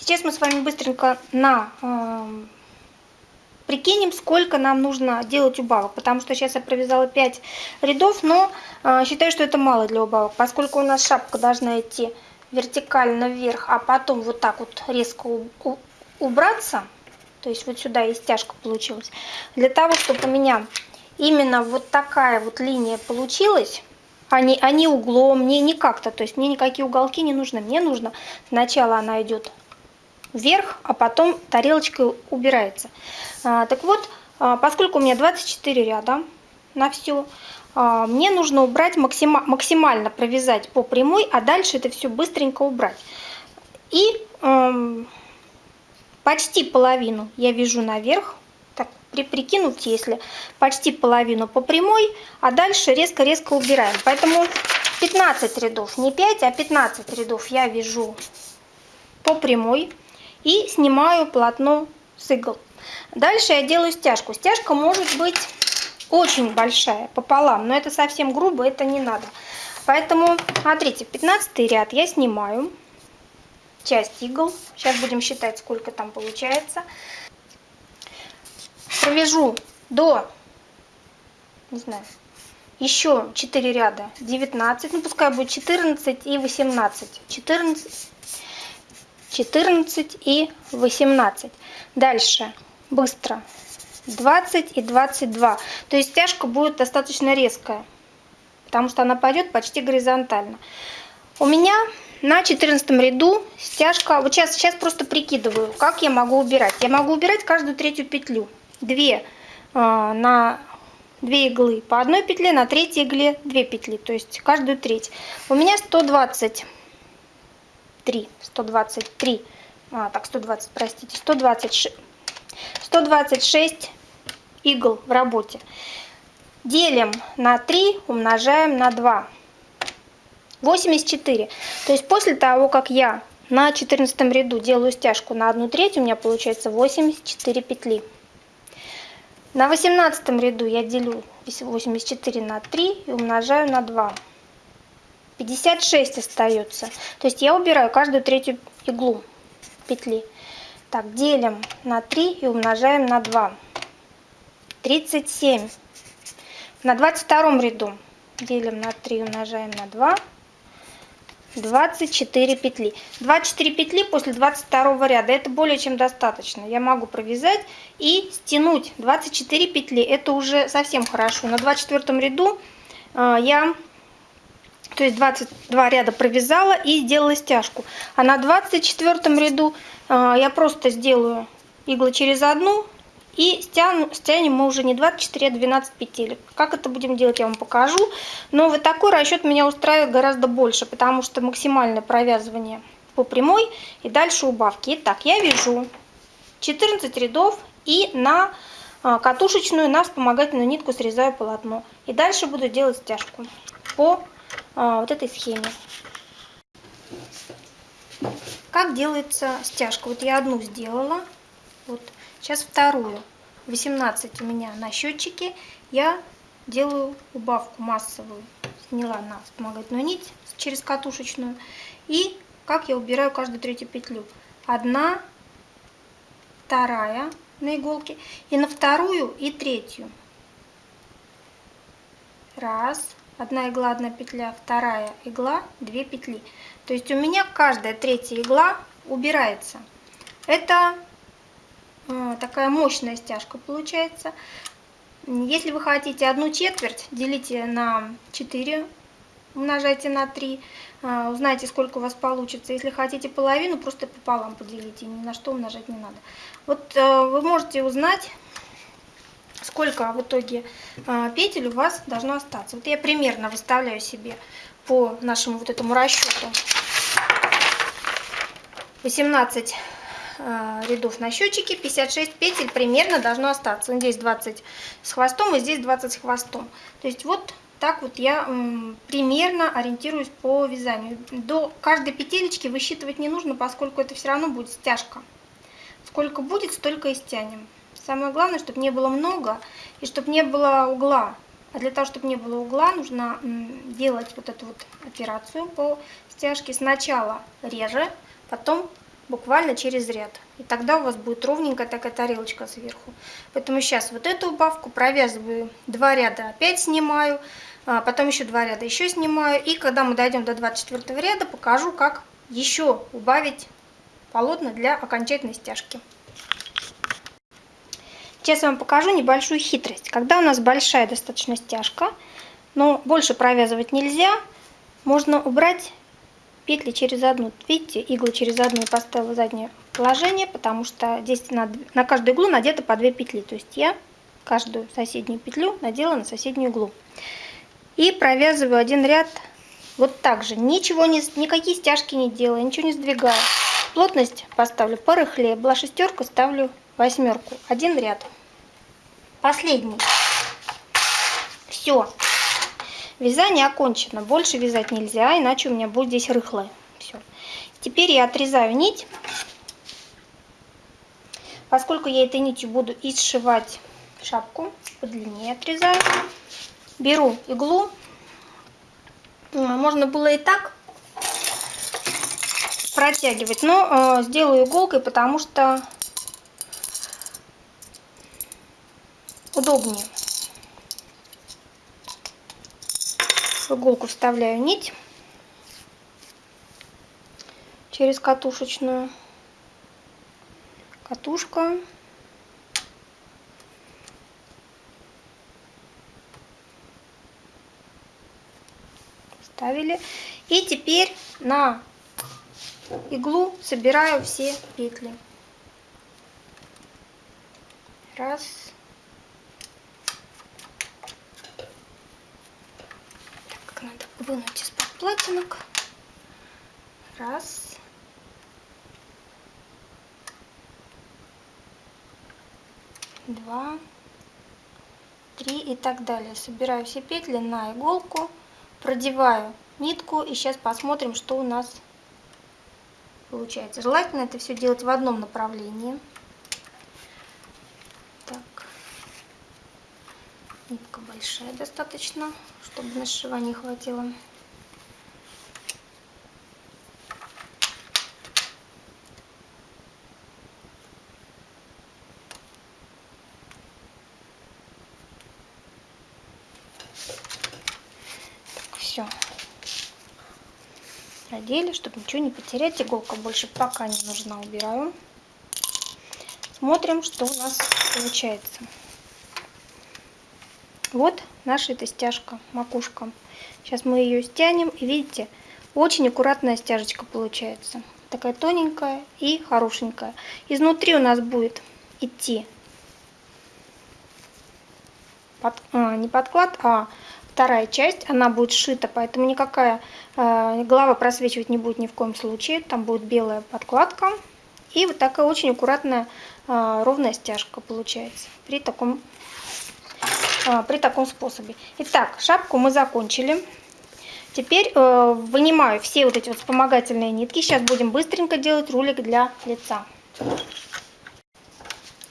Сейчас мы с вами быстренько на э, прикинем, сколько нам нужно делать убавок, потому что сейчас я провязала 5 рядов, но э, считаю, что это мало для убавок, поскольку у нас шапка должна идти вертикально вверх, а потом вот так вот резко убраться, то есть вот сюда и стяжка получилась. Для того, чтобы у меня именно вот такая вот линия получилась, а не, а углом, не, не как-то, то есть мне никакие уголки не нужны. Мне нужно сначала она идет вверх, а потом тарелочкой убирается. А, так вот, а, поскольку у меня 24 ряда на все, а, мне нужно убрать максима, максимально провязать по прямой, а дальше это все быстренько убрать. И эм, почти половину я вяжу наверх, так при, прикинуть, если почти половину по прямой, а дальше резко-резко убираем. Поэтому 15 рядов, не 5, а 15 рядов я вяжу по прямой и снимаю полотно с игл. Дальше я делаю стяжку. Стяжка может быть очень большая, пополам, но это совсем грубо, это не надо. Поэтому, смотрите, 15 ряд я снимаю часть игл. Сейчас будем считать, сколько там получается. Провяжу до, не знаю, еще 4 ряда 19, ну пускай будет 14 и 18. 14, 14 и 18. Дальше быстро 20 и 22. То есть стяжка будет достаточно резкая, потому что она пойдет почти горизонтально. У меня на 14 ряду стяжка, вот сейчас, сейчас просто прикидываю, как я могу убирать. Я могу убирать каждую третью петлю. Две э, на две иглы по одной петле, на третьей игле две петли, то есть каждую треть. У меня 123, 123, а, так 120, простите, 126, 126 игл в работе. Делим на 3, умножаем на 2. 84. То есть после того, как я на 14 ряду делаю стяжку на 1 треть, у меня получается 84 петли. На 18 ряду я делю 84 на 3 и умножаю на 2. 56 остается. То есть я убираю каждую третью иглу петли. Так, делим на 3 и умножаем на 2. 37. На 22 ряду делим на 3 умножаем на 2. 24 петли. 24 петли после 22 ряда. Это более чем достаточно. Я могу провязать и стянуть 24 петли. Это уже совсем хорошо. На 24 ряду э, я то есть 22 ряда провязала и сделала стяжку. А на 24 ряду э, я просто сделаю иглы через одну и стяну, стянем мы уже не 24, а 12 петель. Как это будем делать, я вам покажу. Но вот такой расчет меня устраивает гораздо больше, потому что максимальное провязывание по прямой и дальше убавки. Итак, я вяжу 14 рядов и на а, катушечную, на вспомогательную нитку срезаю полотно. И дальше буду делать стяжку по а, вот этой схеме. Как делается стяжка? Вот я одну сделала. Вот Сейчас вторую. 18 у меня на счетчике. Я делаю убавку массовую. Сняла на вспомогательную нить через катушечную. И как я убираю каждую третью петлю. Одна, вторая на иголке. И на вторую и третью. Раз. Одна игла, одна петля, вторая игла, две петли. То есть у меня каждая третья игла убирается. Это а, такая мощная стяжка получается. Если вы хотите одну четверть, делите на 4, умножайте на 3, а, узнаете, сколько у вас получится. Если хотите половину, просто пополам поделите, ни на что умножать не надо. Вот а, вы можете узнать, сколько в итоге петель у вас должно остаться. Вот я примерно выставляю себе по нашему вот этому расчету 18 Э, рядов на счетчике, 56 петель примерно должно остаться. Здесь 20 с хвостом и здесь 20 с хвостом. То есть вот так вот я примерно ориентируюсь по вязанию. До каждой петелечки высчитывать не нужно, поскольку это все равно будет стяжка. Сколько будет, столько и стянем. Самое главное, чтобы не было много и чтобы не было угла. А для того, чтобы не было угла, нужно делать вот эту вот операцию по стяжке. Сначала реже, потом буквально через ряд. И тогда у вас будет ровненькая такая тарелочка сверху. Поэтому сейчас вот эту убавку провязываю два ряда, опять снимаю, а потом еще два ряда еще снимаю. И когда мы дойдем до 24 ряда, покажу, как еще убавить полотна для окончательной стяжки. Сейчас я вам покажу небольшую хитрость. Когда у нас большая достаточно стяжка, но больше провязывать нельзя, можно убрать петли через одну. Видите, иглы через одну поставила заднее положение, потому что здесь на, на каждую иглу надето по 2 петли. То есть я каждую соседнюю петлю надела на соседнюю иглу. И провязываю один ряд вот так же. Ничего не, никакие стяжки не делаю, ничего не сдвигаю. Плотность поставлю порыхлее. Была шестерка, ставлю восьмерку. Один ряд. Последний. Все. Вязание окончено. Больше вязать нельзя, иначе у меня будет здесь рыхлое. Все. Теперь я отрезаю нить. Поскольку я этой нитью буду и сшивать шапку, подлиннее отрезаю. Беру иглу. Можно было и так протягивать, но э, сделаю иголкой, потому что удобнее. В иголку вставляю нить через катушечную. Катушка. Ставили. И теперь на иглу собираю все петли. Раз. Надо вынуть из-под платинок. Раз. Два. Три и так далее. Собираю все петли на иголку, продеваю нитку и сейчас посмотрим, что у нас получается. Желательно это все делать в одном направлении. Нитка большая достаточно, чтобы на сшивание хватило. Все. Продели, чтобы ничего не потерять. Иголка больше пока не нужна, убираю. Смотрим, что у нас получается. Вот наша эта стяжка, макушка. Сейчас мы ее стянем, и видите, очень аккуратная стяжечка получается. Такая тоненькая и хорошенькая. Изнутри у нас будет идти под, а, не подклад, а вторая часть. Она будет сшита, поэтому никакая э, голова просвечивать не будет ни в коем случае. Там будет белая подкладка. И вот такая очень аккуратная э, ровная стяжка получается при таком при таком способе. Итак, шапку мы закончили. Теперь э, вынимаю все вот эти вот вспомогательные нитки. Сейчас будем быстренько делать рулик для лица.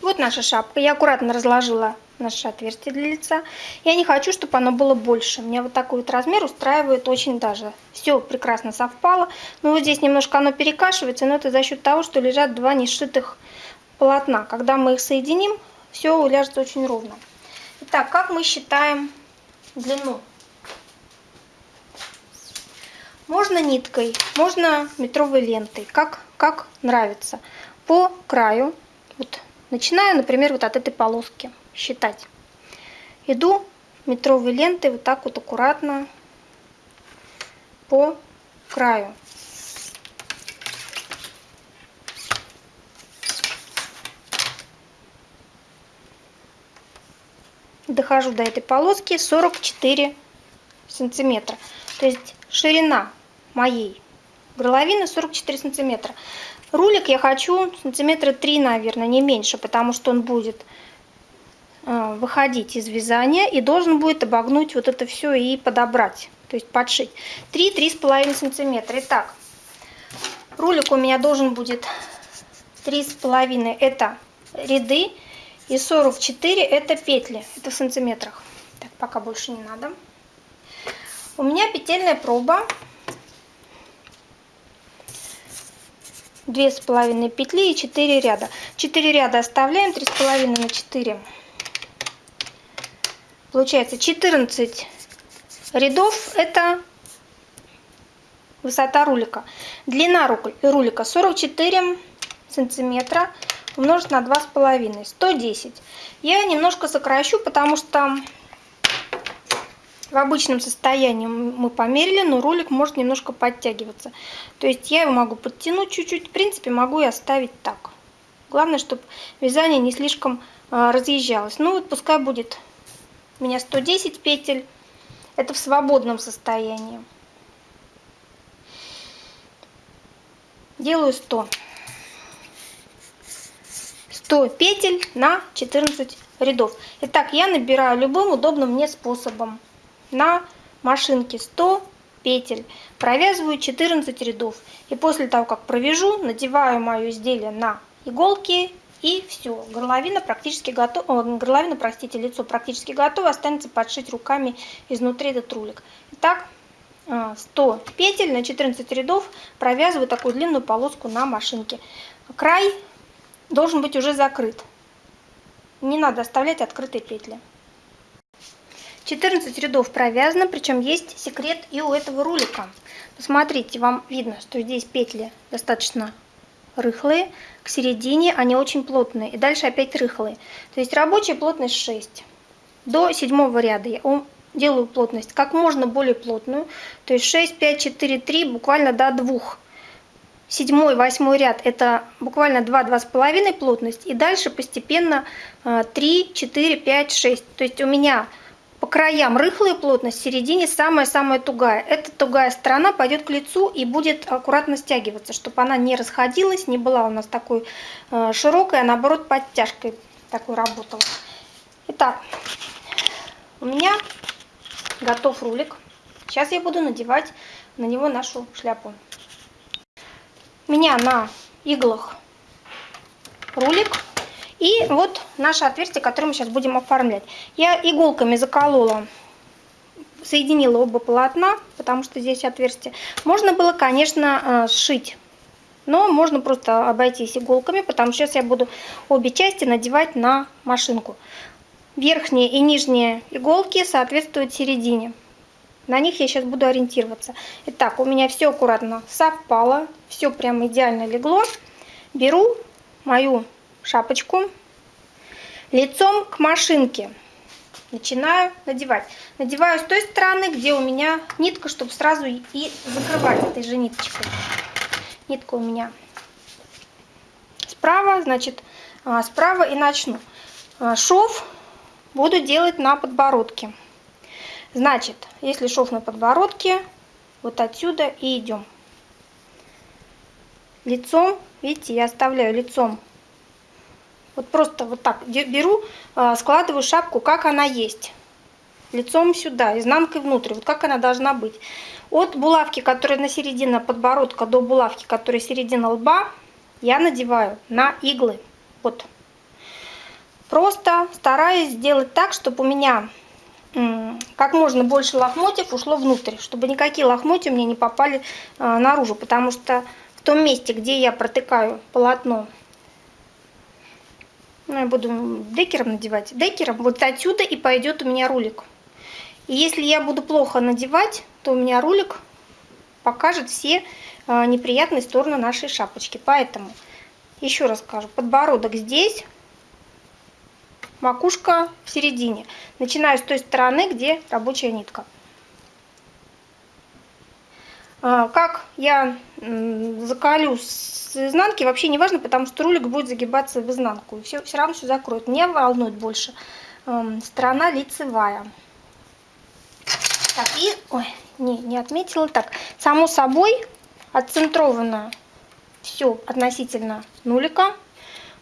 Вот наша шапка. Я аккуратно разложила наше отверстие для лица. Я не хочу, чтобы оно было больше. Мне вот такой вот размер устраивает очень даже. Все прекрасно совпало. Но вот здесь немножко оно перекашивается, но это за счет того, что лежат два нешитых полотна. Когда мы их соединим, все уляжется очень ровно. Итак, как мы считаем длину? Можно ниткой, можно метровой лентой, как, как нравится. По краю, вот, начинаю, например, вот от этой полоски считать. Иду метровой лентой вот так вот аккуратно по краю. Дохожу до этой полоски 44 сантиметра. То есть ширина моей горловины 44 сантиметра. Рулик я хочу сантиметра 3, наверное, не меньше, потому что он будет э, выходить из вязания и должен будет обогнуть вот это все и подобрать, то есть подшить. 3-3,5 сантиметра. Итак, рулик у меня должен будет 3,5 это ряды и 44 это петли, это в сантиметрах. Так, пока больше не надо. У меня петельная проба. Две с половиной петли и 4 ряда. 4 ряда оставляем три с половиной на 4 получается 14 рядов это высота рулика. Длина рулика 44 сантиметра умножить на два с половиной 110 я немножко сокращу потому что в обычном состоянии мы померили, но ролик может немножко подтягиваться. То есть я его могу подтянуть чуть-чуть, в принципе могу и оставить так. Главное, чтобы вязание не слишком а, разъезжалось. Ну вот пускай будет у меня 110 петель. Это в свободном состоянии. Делаю 100. 100 петель на 14 рядов. Итак, я набираю любым удобным мне способом на машинке 100 петель, провязываю 14 рядов. И после того, как провяжу, надеваю мое изделие на иголки и все. Горловина практически готова, горловина, простите, лицо практически готово, останется подшить руками изнутри этот рулик. Итак, 100 э, петель на 14 рядов провязываю такую длинную полоску на машинке. Край должен быть уже закрыт. Не надо оставлять открытые петли. 14 рядов провязано, причем есть секрет и у этого рулика. Посмотрите, вам видно, что здесь петли достаточно рыхлые, к середине они очень плотные, и дальше опять рыхлые. То есть рабочая плотность 6. До седьмого ряда я делаю плотность как можно более плотную, то есть 6, 5, 4, 3, буквально до 2. Седьмой, восьмой ряд это буквально 2-2,5 плотность, и дальше постепенно 3, 4, 5, 6. То есть у меня по краям рыхлая плотность, в середине самая-самая тугая. Эта тугая сторона пойдет к лицу и будет аккуратно стягиваться, чтобы она не расходилась, не была у нас такой э, широкой, а наоборот подтяжкой такой работала. Итак, у меня готов рулик. Сейчас я буду надевать на него нашу шляпу. Меня на иглах рулик и вот наше отверстие, которое мы сейчас будем оформлять. Я иголками заколола, соединила оба полотна, потому что здесь отверстие. Можно было, конечно, э, сшить, но можно просто обойтись иголками, потому что сейчас я буду обе части надевать на машинку. Верхние и нижние иголки соответствуют середине. На них я сейчас буду ориентироваться. Итак, у меня все аккуратно совпало, все прям идеально легло. Беру мою шапочку лицом к машинке. Начинаю надевать. Надеваю с той стороны, где у меня нитка, чтобы сразу и закрывать этой же ниточкой. Нитка у меня справа, значит, а, справа и начну. А, шов буду делать на подбородке. Значит, если шов на подбородке, вот отсюда и идем. Лицом, видите, я оставляю лицом вот просто вот так беру, а, складываю шапку, как она есть. Лицом сюда, изнанкой внутрь, вот как она должна быть. От булавки, которая на середине подбородка, до булавки, которая середина лба, я надеваю на иглы. Вот. Просто стараюсь сделать так, чтобы у меня как можно больше лохмотьев ушло внутрь, чтобы никакие лохмотья меня не попали а, наружу, потому что в том месте, где я протыкаю полотно ну, я буду декером надевать. Декером вот отсюда и пойдет у меня рулик. И если я буду плохо надевать, то у меня рулик покажет все э, неприятные стороны нашей шапочки. Поэтому, еще раз скажу, подбородок здесь, макушка в середине. Начинаю с той стороны, где рабочая нитка. А, как я закалю с изнанки, вообще не важно, потому что рулик будет загибаться в изнанку. И все, все равно все закроет. Не волнует больше сторона лицевая. Так, и... Ой, не, не отметила. Так, само собой, отцентрованно все относительно нулика.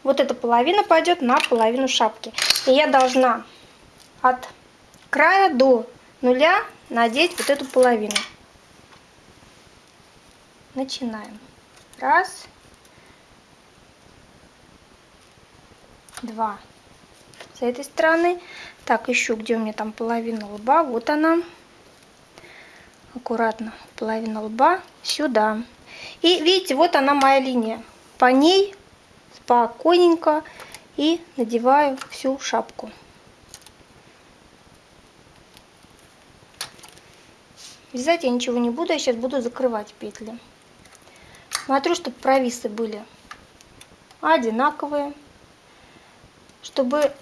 Вот эта половина пойдет на половину шапки. И я должна от края до нуля надеть вот эту половину начинаем. Раз, два. С этой стороны. Так, еще где у меня там половина лба. Вот она. Аккуратно. Половина лба сюда. И видите, вот она моя линия. по ней спокойненько и надеваю всю шапку. Вязать я ничего не буду, я сейчас буду закрывать петли. Смотрю, чтобы провисы были одинаковые, чтобы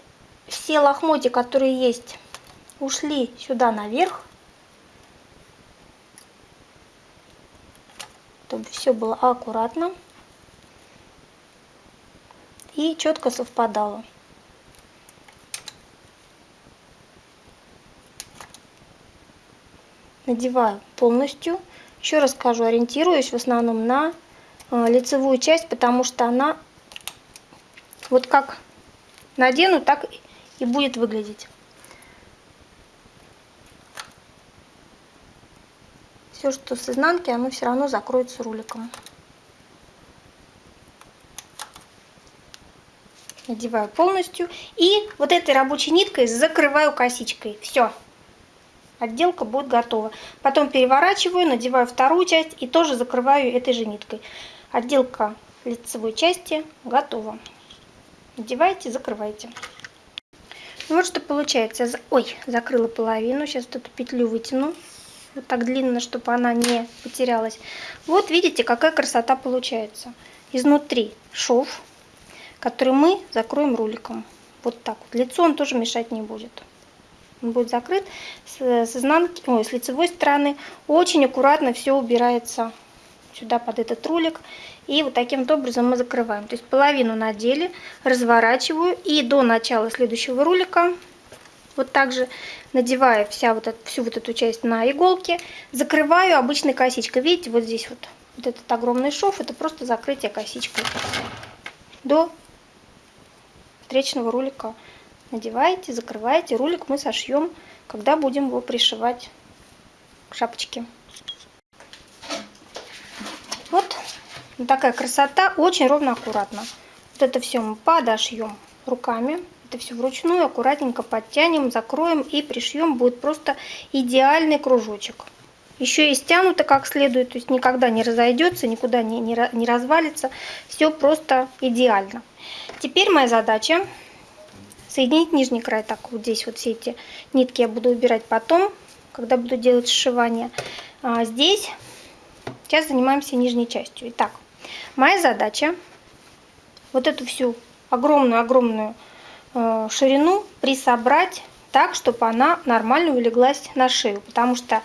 все лохмотья, которые есть, ушли сюда наверх, чтобы все было аккуратно и четко совпадало. Надеваю полностью. Еще раз скажу, ориентируюсь в основном на э, лицевую часть, потому что она вот как надену, так и будет выглядеть. Все, что с изнанки, оно все равно закроется руликом. Надеваю полностью. И вот этой рабочей ниткой закрываю косичкой. Все. Отделка будет готова. Потом переворачиваю, надеваю вторую часть и тоже закрываю этой же ниткой. Отделка лицевой части готова. Надевайте, закрывайте. Ну вот что получается. Ой, закрыла половину. Сейчас вот эту петлю вытяну. Вот так длинно, чтобы она не потерялась. Вот видите, какая красота получается. Изнутри шов, который мы закроем руликом. Вот так вот. Лицо он тоже мешать не будет. Он будет закрыт с, с изнанки, ой, с лицевой стороны. Очень аккуратно все убирается сюда под этот рулик. И вот таким образом мы закрываем. То есть половину надели, разворачиваю и до начала следующего рулика вот так же надевая вся вот эту, всю вот эту часть на иголки, закрываю обычной косичкой. Видите, вот здесь вот, вот этот огромный шов, это просто закрытие косичкой. До встречного рулика надеваете, закрываете. Рулик мы сошьем, когда будем его пришивать к шапочке. Вот такая красота, очень ровно, аккуратно. Вот это все мы подошьем руками. Это все вручную, аккуратненько подтянем, закроем и пришьем. Будет просто идеальный кружочек. Еще и стянуто как следует, то есть никогда не разойдется, никуда не, не, не развалится. Все просто идеально. Теперь моя задача соединить нижний край. Так, вот здесь вот все эти нитки я буду убирать потом, когда буду делать сшивание. А здесь сейчас занимаемся нижней частью. Итак, Моя задача вот эту всю огромную-огромную э, ширину присобрать так, чтобы она нормально улеглась на шею, потому что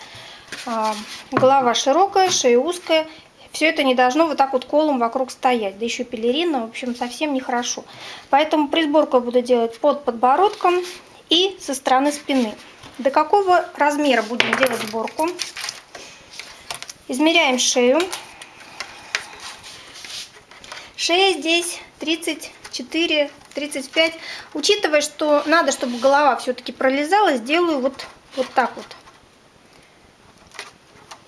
э, голова широкая, шея узкая, все это не должно вот так вот колом вокруг стоять, да еще пелерина, в общем, совсем нехорошо. Поэтому присборку я буду делать под подбородком и со стороны спины. До какого размера будем делать сборку? Измеряем шею. Шея здесь 34, 35. Учитывая, что надо, чтобы голова все-таки пролезала, сделаю вот, вот так вот.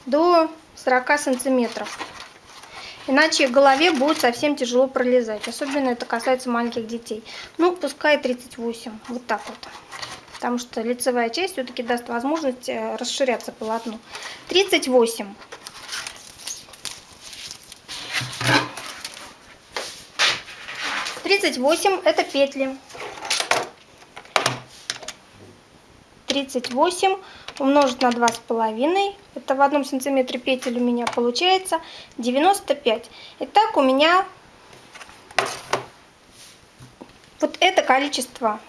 До 40 сантиметров. Иначе голове будет совсем тяжело пролезать. Особенно это касается маленьких детей. Ну, пускай 38. Вот так вот. Потому что лицевая часть все-таки даст возможность э, расширяться полотну. 38. 38 это петли. 38 умножить на два с половиной, это в одном сантиметре петель у меня получается 95. Итак, у меня вот это количество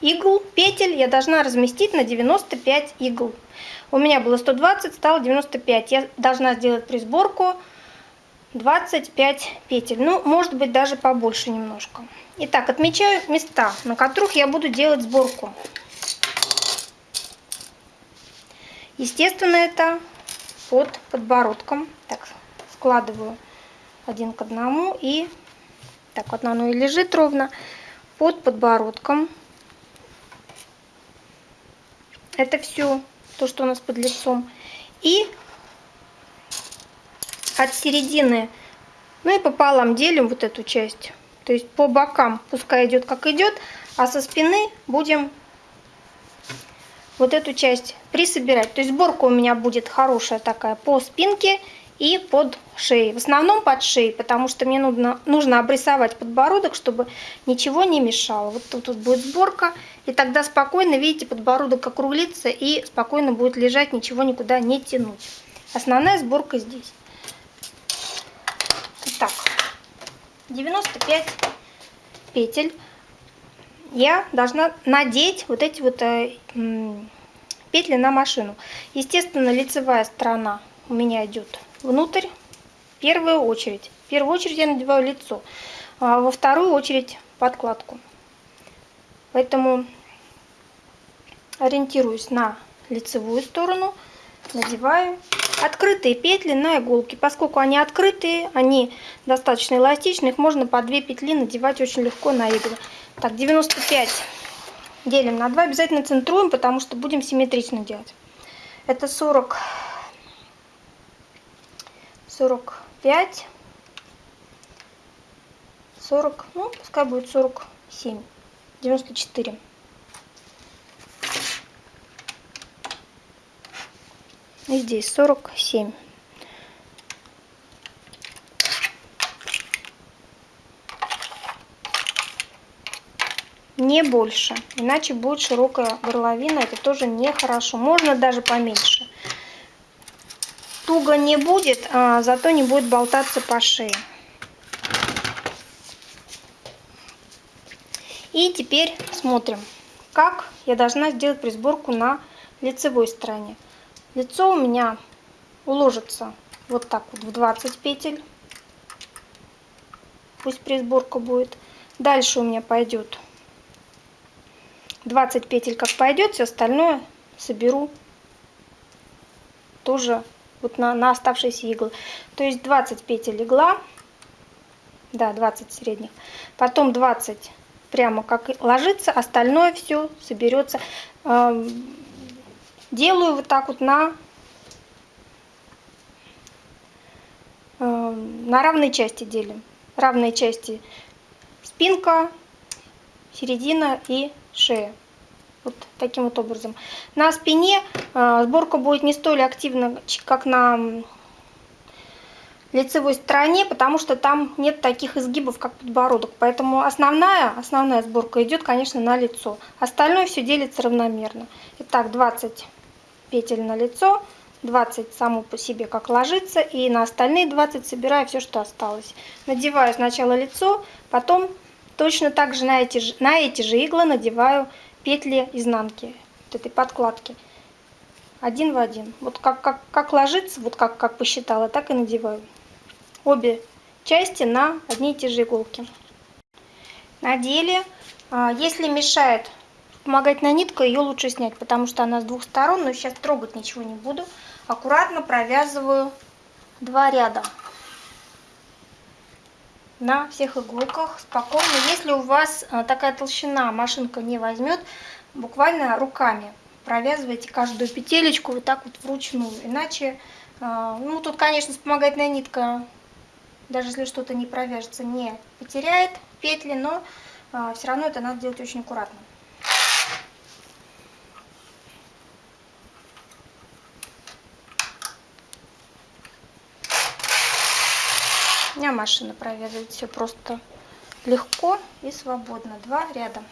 игл, петель я должна разместить на 95 игл. У меня было 120, стало 95. Я должна сделать присборку 25 петель. Ну, может быть, даже побольше немножко. Итак, отмечаю места, на которых я буду делать сборку. Естественно, это под подбородком. Так, складываю один к одному и так вот оно и лежит ровно под подбородком. Это все то, что у нас под лицом. И от середины, ну и пополам делим вот эту часть. То есть по бокам пускай идет как идет, а со спины будем вот эту часть присобирать. То есть сборка у меня будет хорошая такая по спинке и под шеей. В основном под шеей, потому что мне нужно, нужно обрисовать подбородок, чтобы ничего не мешало. Вот тут, тут будет сборка, и тогда спокойно, видите, подбородок округлится и спокойно будет лежать, ничего никуда не тянуть. Основная сборка здесь. Итак, 95 петель я должна надеть вот эти вот э, петли на машину. Естественно, лицевая сторона у меня идет внутрь, в первую очередь. В первую очередь я надеваю лицо, а во вторую очередь подкладку. Поэтому ориентируюсь на лицевую сторону, надеваю открытые петли на иголки. Поскольку они открытые, они достаточно эластичны, их можно по 2 петли надевать очень легко на иглы. Так, 95 делим на 2, обязательно центруем, потому что будем симметрично делать. Это 40 45, 40, ну, пускай будет 47, 94. И здесь 47. Не больше, иначе будет широкая горловина, это тоже нехорошо. Можно даже поменьше туго не будет, а зато не будет болтаться по шее. И теперь смотрим, как я должна сделать присборку на лицевой стороне. Лицо у меня уложится вот так вот в 20 петель. Пусть присборка будет. Дальше у меня пойдет 20 петель как пойдет, все остальное соберу тоже вот на, на оставшиеся иглы. То есть 20 петель игла, да, 20 средних, потом 20 прямо как ложится, остальное все соберется. Эм, делаю вот так вот на, эм, на равные части делим. Равные части спинка, середина и шея. Вот таким вот образом. На спине э, сборка будет не столь активна, как на лицевой стороне, потому что там нет таких изгибов, как подбородок. Поэтому основная, основная сборка идет, конечно, на лицо. Остальное все делится равномерно. Итак, 20 петель на лицо, 20 само по себе как ложится, и на остальные 20 собираю все, что осталось. Надеваю сначала лицо, потом точно так же на эти, на эти же иглы надеваю петли изнанки, вот этой подкладки. Один в один. Вот как, как, как ложится, вот как, как посчитала, так и надеваю. Обе части на одни и те же иголки. Надели. А, если мешает вспомогательная нитка, ее лучше снять, потому что она с двух сторон, но сейчас трогать ничего не буду. Аккуратно провязываю два ряда на всех иголках спокойно. Если у вас а, такая толщина машинка не возьмет, буквально руками провязывайте каждую петелечку вот так вот вручную. Иначе, а, ну тут, конечно, вспомогательная нитка, даже если что-то не провяжется, не потеряет петли, но а, все равно это надо делать очень аккуратно. Меня машина провязывает все просто легко и свободно. Два ряда.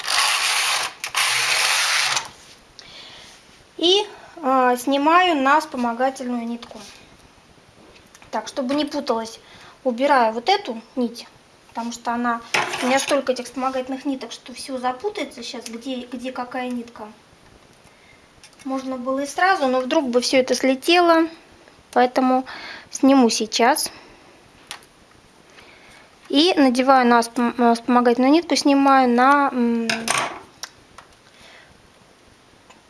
И э, снимаю на вспомогательную нитку. Так, чтобы не путалась, убираю вот эту нить, потому что она у меня столько этих вспомогательных ниток, что все запутается сейчас, где, где какая нитка. Можно было и сразу, но вдруг бы все это слетело, поэтому сниму сейчас. И надеваю на вспомогательную нитку, снимаю на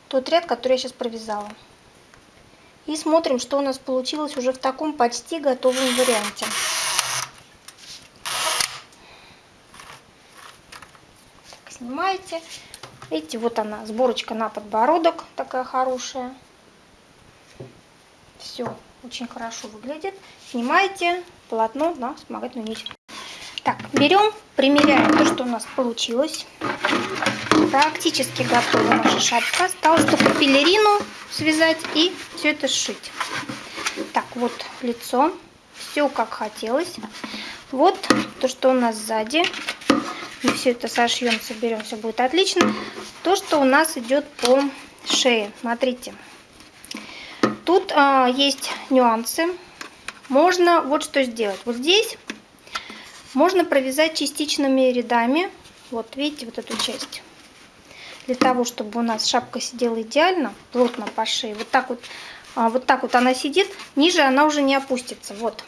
тот ряд, который я сейчас провязала. И смотрим, что у нас получилось уже в таком почти готовом варианте. Так, снимаете. Видите, вот она, сборочка на подбородок такая хорошая. Все очень хорошо выглядит. Снимаете полотно на вспомогательную нить. Так, берем, примеряем то, что у нас получилось. Практически готова наша шапка. Осталось только пелерину связать и все это сшить. Так, вот лицо. Все как хотелось. Вот то, что у нас сзади. Мы все это сошьем, соберем, все будет отлично. То, что у нас идет по шее. Смотрите. Тут а, есть нюансы. Можно вот что сделать. Вот здесь можно провязать частичными рядами. Вот видите, вот эту часть. Для того, чтобы у нас шапка сидела идеально, плотно по шее. Вот так вот, а, вот так вот она сидит. Ниже она уже не опустится. Вот.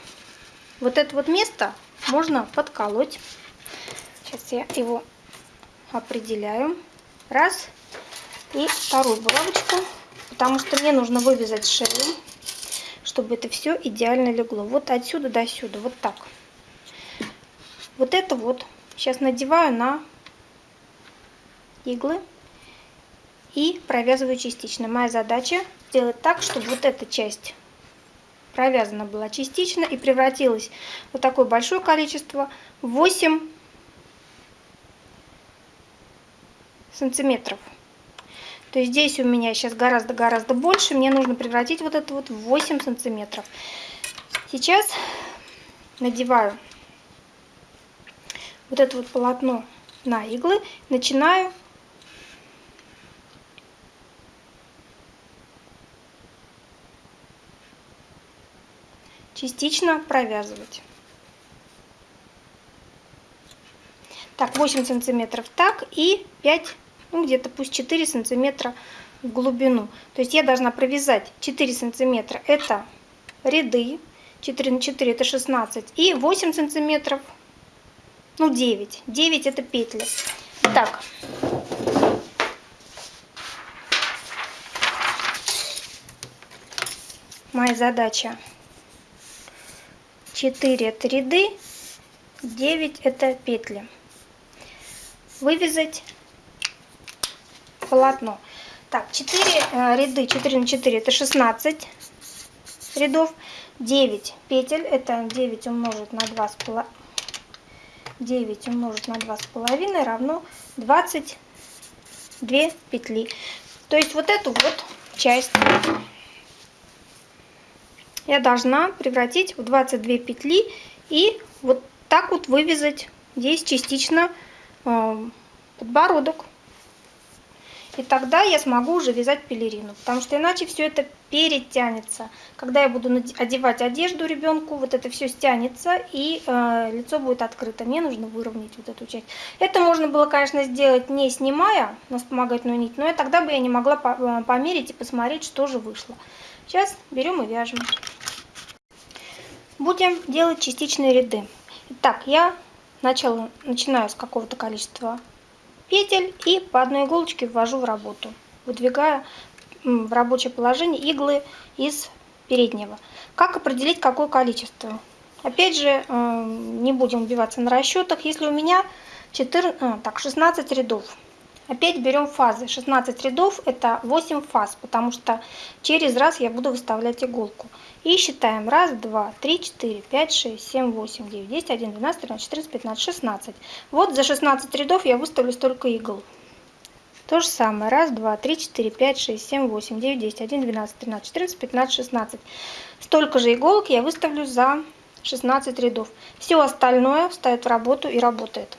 Вот это вот место можно подколоть. Сейчас я его определяю. Раз. И вторую булавочку. Потому что мне нужно вывязать шею чтобы это все идеально легло. Вот отсюда до сюда, вот так. Вот это вот сейчас надеваю на иглы и провязываю частично. Моя задача сделать так, чтобы вот эта часть провязана была частично и превратилась вот такое большое количество 8 сантиметров. То есть здесь у меня сейчас гораздо-гораздо больше. Мне нужно превратить вот это вот в 8 сантиметров. Сейчас надеваю вот это вот полотно на иглы. Начинаю частично провязывать. Так, 8 сантиметров так и 5 ну где-то пусть 4 сантиметра в глубину. То есть я должна провязать 4 сантиметра, это ряды, 4 на 4 это 16, и 8 сантиметров, ну 9, 9 это петли. Так. Моя задача 4 это ряды, 9 это петли. Вывязать полотно. Так, 4 э, ряды, 4 на 4 это 16 рядов. 9 петель, это 9 умножить на 2 с половиной. 9 умножить на 2 с половиной равно 22 петли. То есть вот эту вот часть я должна превратить в 22 петли и вот так вот вывязать здесь частично э, подбородок. И тогда я смогу уже вязать пелерину, потому что иначе все это перетянется. Когда я буду одевать одежду ребенку, вот это все стянется и э, лицо будет открыто. Мне нужно выровнять вот эту часть. Это можно было, конечно, сделать не снимая на вспомогательную нить, но и тогда бы я не могла э, померить и посмотреть, что же вышло. Сейчас берем и вяжем. Будем делать частичные ряды. Итак, я начала, начинаю с какого-то количества петель и по одной иголочке ввожу в работу, выдвигая в рабочее положение иглы из переднего. Как определить какое количество? Опять же, э, не будем убиваться на расчетах. Если у меня 14, э, так, 16 рядов, Опять берем фазы. 16 рядов это 8 фаз, потому что через раз я буду выставлять иголку. И считаем. Раз, два, три, четыре, пять, шесть, семь, восемь, девять, десять, один, двенадцать, тринадцать, четырнадцать, пятнадцать, шестнадцать. Вот за 16 рядов я выставлю столько игл. То же самое. Раз, два, три, четыре, пять, шесть, семь, восемь, девять, десять, один, двенадцать, тринадцать, четырнадцать, пятнадцать, шестнадцать. Столько же иголок я выставлю за 16 рядов. Все остальное вставит в работу и работает.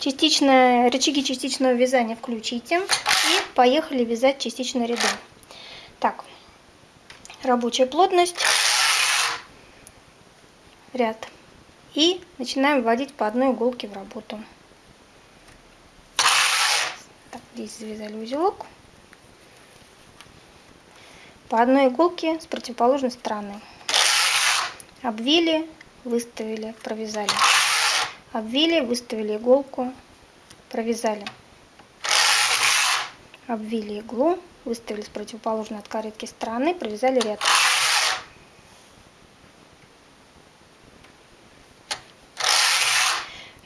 Частичное, рычаги частичного вязания включите. И поехали вязать частичные ряды. Так, рабочая плотность, ряд. И начинаем вводить по одной иголке в работу. Так, здесь завязали узелок. По одной иголке с противоположной стороны. Обвили, выставили, провязали обвили, выставили иголку, провязали. Обвили иглу, выставили с противоположной от каретки стороны, провязали ряд.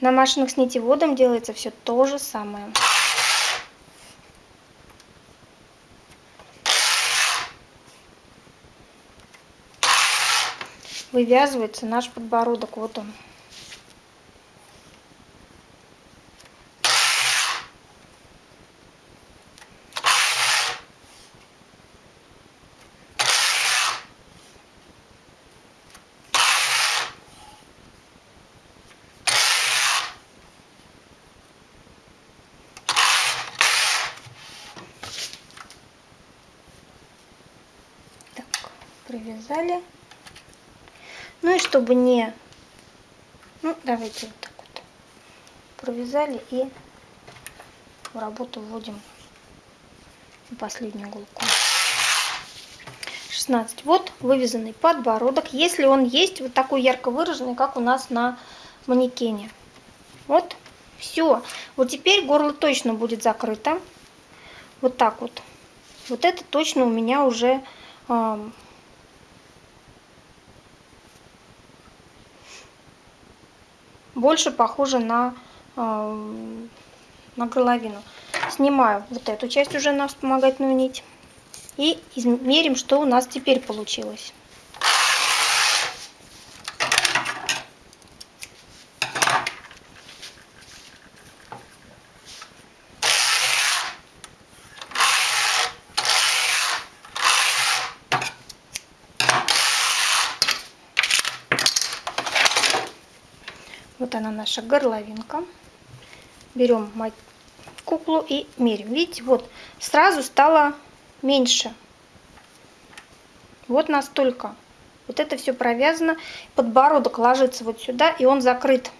На машинах с нитеводом делается все то же самое. Вывязывается наш подбородок, вот он. Провязали. Ну и чтобы не... Ну, давайте вот так вот. Провязали и в работу вводим последнюю иголку. 16. Вот вывязанный подбородок, если он есть вот такой ярко выраженный, как у нас на манекене. Вот, все. Вот теперь горло точно будет закрыто. Вот так вот. Вот это точно у меня уже э, больше похоже на, э, на горловину. Снимаю вот эту часть уже на вспомогательную нить. И измерим, что у нас теперь получилось. Вот она наша горловинка. Берем куклу и мерим. Видите, вот сразу стало меньше. Вот настолько. Вот это все провязано. Подбородок ложится вот сюда, и он закрыт.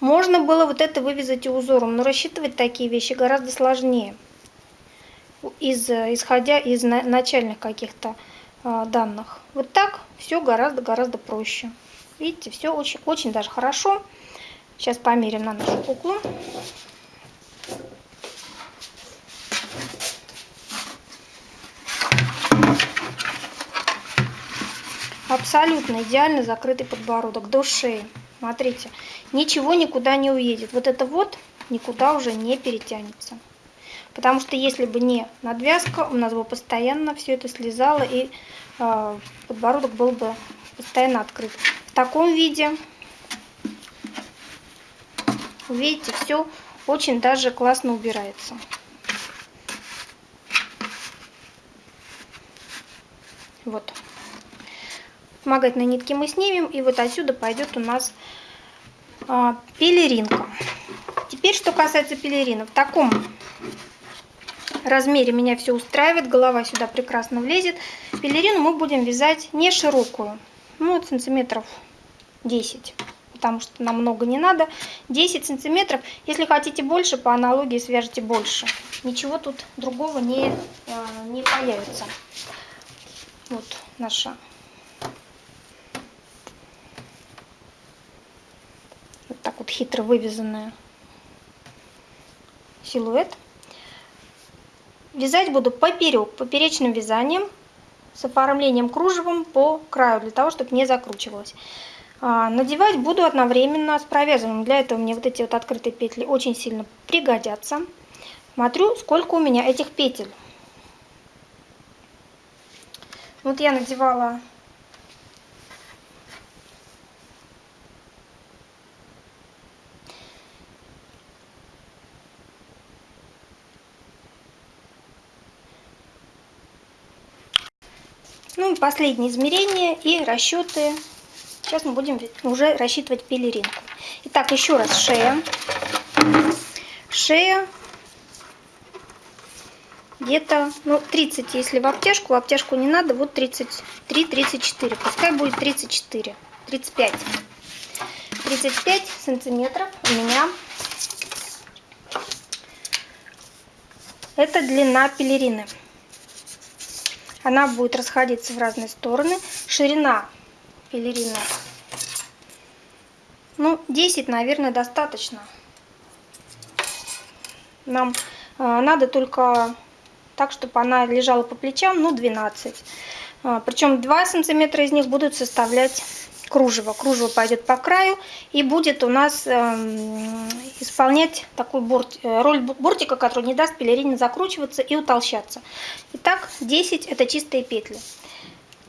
Можно было вот это вывязать и узором, но рассчитывать такие вещи гораздо сложнее. Из, исходя из начальных каких-то э, данных. Вот так все гораздо-гораздо проще. Видите, все очень, очень даже хорошо. Сейчас померим на нашу куклу. Абсолютно идеально закрытый подбородок до шеи. Смотрите, ничего никуда не уедет. Вот это вот никуда уже не перетянется. Потому что если бы не надвязка, у нас бы постоянно все это слезало и э, подбородок был бы постоянно открыт. В таком виде, видите, все очень даже классно убирается. Вот вспомогательные нитки мы снимем, и вот отсюда пойдет у нас а, пелеринка. Теперь, что касается пелерина. В таком размере меня все устраивает, голова сюда прекрасно влезет. Пелерину мы будем вязать не широкую, ну, сантиметров 10 потому что нам много не надо. 10 сантиметров. Если хотите больше, по аналогии свяжите больше. Ничего тут другого не, а, не появится. Вот наша так вот хитро вывязанная силуэт. Вязать буду поперек, поперечным вязанием с оформлением кружевом по краю, для того, чтобы не закручивалось. А, надевать буду одновременно с провязыванием. Для этого мне вот эти вот открытые петли очень сильно пригодятся. Смотрю, сколько у меня этих петель. Вот я надевала Ну, последние измерения и расчеты. Сейчас мы будем уже рассчитывать пелеринку. Итак, еще раз шея. Шея где-то, ну, 30, если в обтяжку, в обтяжку не надо, вот 33-34, пускай будет 34, 35. 35 сантиметров у меня это длина пелерины она будет расходиться в разные стороны. Ширина пелерины, ну, 10, наверное, достаточно. Нам э, надо только так, чтобы она лежала по плечам, ну, 12. Э, причем 2 сантиметра из них будут составлять кружево. Кружево пойдет по краю и будет у нас э, исполнять такую э, роль бортика, который не даст пелерине закручиваться и утолщаться. Итак, 10 это чистые петли.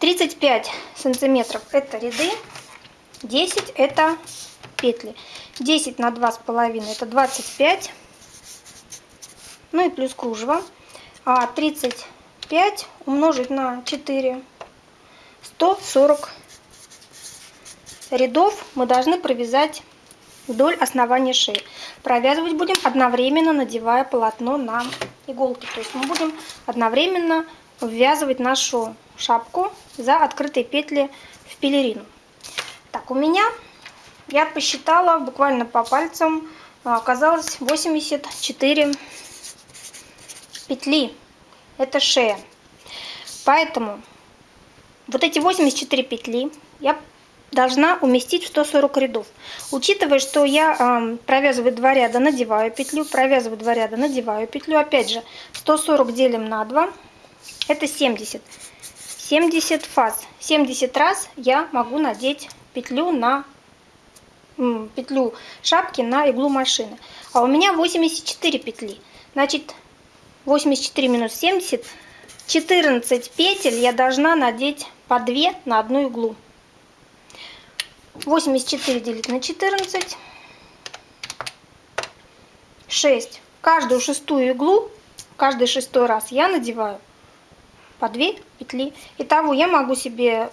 35 сантиметров это ряды, 10 это петли. 10 на 2,5 это 25, ну и плюс кружево. А 35 умножить на 4, 140 рядов мы должны провязать вдоль основания шеи. Провязывать будем одновременно, надевая полотно на иголки. То есть мы будем одновременно ввязывать нашу шапку за открытые петли в пелерину. Так, у меня, я посчитала буквально по пальцам, а, оказалось 84 петли. Это шея. Поэтому вот эти 84 петли я должна уместить в 140 рядов. Учитывая, что я э, провязываю два ряда, надеваю петлю, провязываю два ряда, надеваю петлю. Опять же, 140 делим на 2, это 70. 70 фаз. 70 раз я могу надеть петлю на петлю шапки на иглу машины. А у меня 84 петли. Значит, 84 минус 70, 14 петель я должна надеть по 2 на одну иглу. 84 делить на 14. 6. Каждую шестую иглу, каждый шестой раз я надеваю по 2 петли. Итого я могу себе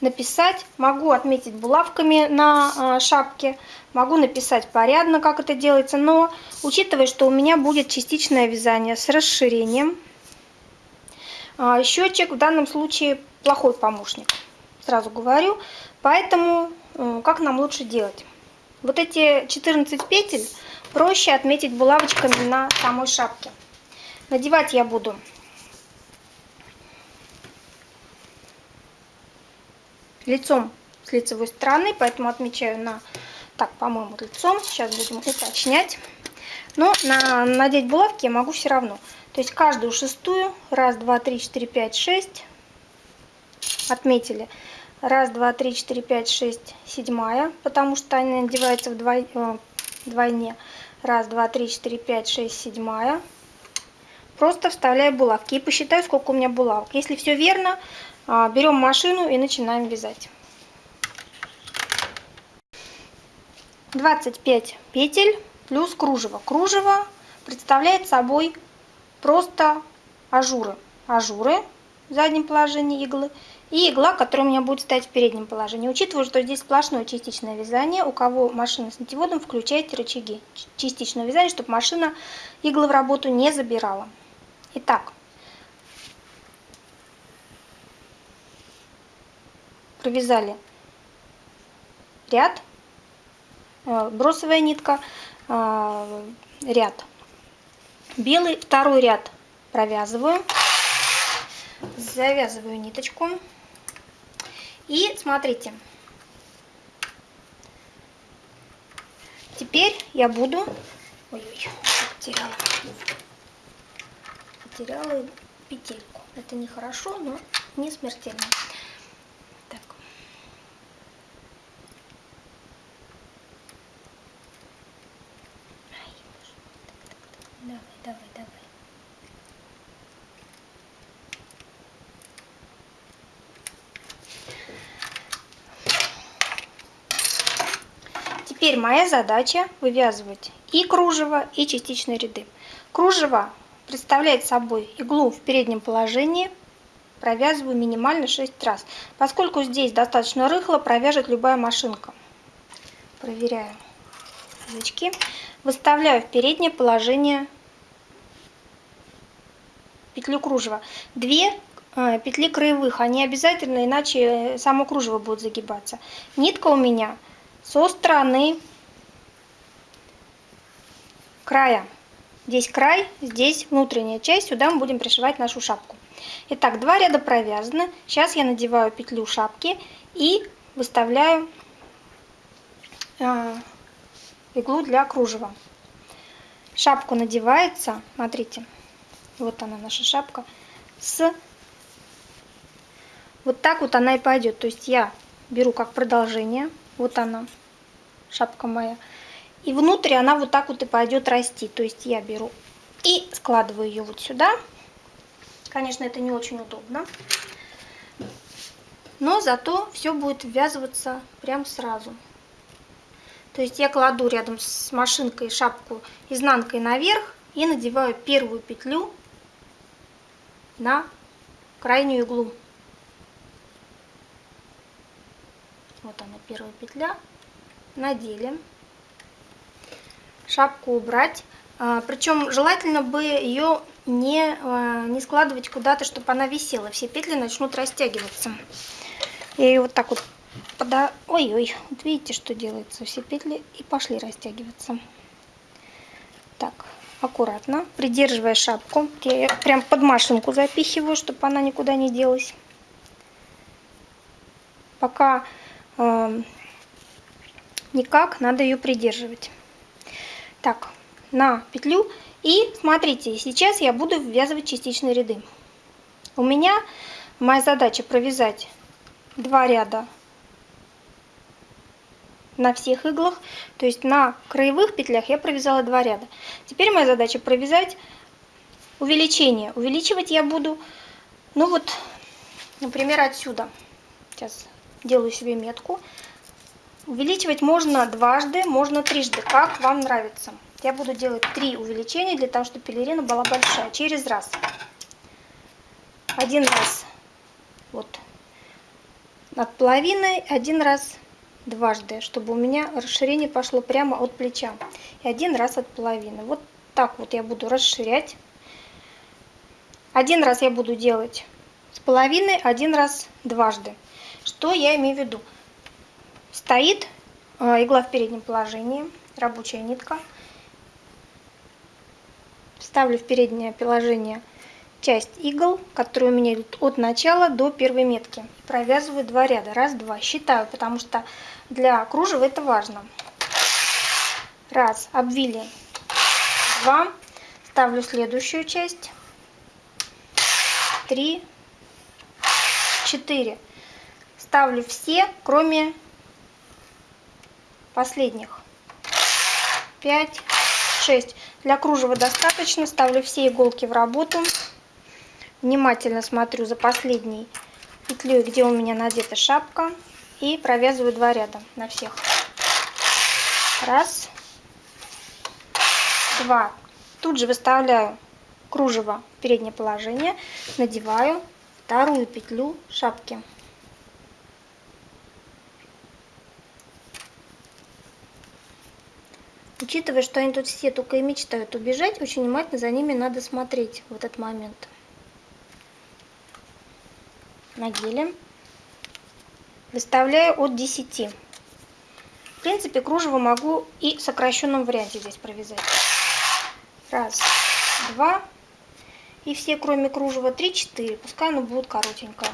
написать, могу отметить булавками на а, шапке, могу написать порядно, как это делается, но учитывая, что у меня будет частичное вязание с расширением, а, счетчик в данном случае плохой помощник сразу говорю. Поэтому э, как нам лучше делать? Вот эти 14 петель проще отметить булавочками на самой шапке. Надевать я буду лицом с лицевой стороны, поэтому отмечаю на, так, по-моему, лицом. Сейчас будем уточнять. Но на, надеть булавки я могу все равно. То есть каждую шестую, раз, два, три, четыре, пять, шесть, отметили. Раз, два, три, четыре, пять, шесть, седьмая, потому что они надеваются вдвой, э, вдвойне. Раз, два, три, четыре, пять, шесть, седьмая. Просто вставляю булавки и посчитаю, сколько у меня булавок. Если все верно, а, берем машину и начинаем вязать. 25 петель плюс кружево. Кружево представляет собой просто ажуры. Ажуры в заднем положении иглы и игла, которая у меня будет стоять в переднем положении. Учитывая, что здесь сплошное частичное вязание, у кого машина с нитеводом, включайте рычаги частичного вязания, чтобы машина иглы в работу не забирала. Итак, провязали ряд, э, бросовая нитка, э, ряд. Белый, второй ряд провязываю, завязываю ниточку. И смотрите, теперь я буду... Ой-ой, потеряла. Потеряла петельку. Это нехорошо, но не смертельно. Так. Давай, давай, давай. Теперь моя задача вывязывать и кружево, и частичные ряды. Кружево представляет собой иглу в переднем положении, провязываю минимально 6 раз. Поскольку здесь достаточно рыхло, провяжет любая машинка. Проверяю язычки. Выставляю в переднее положение петлю кружева. Две э, петли краевых, они обязательно, иначе само кружево будет загибаться. Нитка у меня со стороны края. Здесь край, здесь внутренняя часть, сюда мы будем пришивать нашу шапку. Итак, два ряда провязаны. Сейчас я надеваю петлю шапки и выставляю э, иглу для кружева. Шапку надевается, смотрите, вот она наша шапка, с вот так вот она и пойдет. То есть я беру как продолжение вот она, шапка моя. И внутрь она вот так вот и пойдет расти. То есть я беру и складываю ее вот сюда. Конечно, это не очень удобно. Но зато все будет ввязываться прям сразу. То есть я кладу рядом с машинкой шапку изнанкой наверх и надеваю первую петлю на крайнюю иглу. Вот она первая петля. Надели. Шапку убрать. А, Причем желательно бы ее не, а, не складывать куда-то, чтобы она висела. Все петли начнут растягиваться. Я ее вот так вот пода... Ой-ой, вот видите, что делается. Все петли и пошли растягиваться. Так, аккуратно, придерживая шапку. Я ее прям под машинку запихиваю, чтобы она никуда не делась. Пока э, никак, надо ее придерживать. Так, на петлю. И смотрите, сейчас я буду ввязывать частичные ряды. У меня моя задача провязать два ряда на всех иглах. То есть на краевых петлях я провязала два ряда. Теперь моя задача провязать увеличение. Увеличивать я буду, ну вот, например, отсюда. Сейчас делаю себе метку. Увеличивать можно дважды, можно трижды, как вам нравится. Я буду делать три увеличения для того, чтобы пелерина была большая. Через раз. Один раз вот над половиной, один раз дважды, чтобы у меня расширение пошло прямо от плеча. И один раз от половины. Вот так вот я буду расширять. Один раз я буду делать с половиной, один раз дважды. Что я имею в виду? Стоит э, игла в переднем положении, рабочая нитка. Ставлю в переднее положение часть игл, которые у меня идут от начала до первой метки. Провязываю два ряда. Раз, два. Считаю, потому что для кружева это важно. Раз, обвили. Два. Ставлю следующую часть. Три. Четыре. Ставлю все, кроме последних. Пять. Шесть. Для кружева достаточно. Ставлю все иголки в работу. Внимательно смотрю за последней петлей, где у меня надета шапка. И провязываю два ряда на всех. Раз. Два. Тут же выставляю кружево в переднее положение. Надеваю вторую петлю шапки. Учитывая, что они тут все только и мечтают убежать, очень внимательно за ними надо смотреть в этот момент на геле. Выставляю от 10. В принципе, кружево могу и в сокращенном варианте здесь провязать. Раз, два. И все, кроме кружева, три, четыре. Пускай оно будет коротенькое.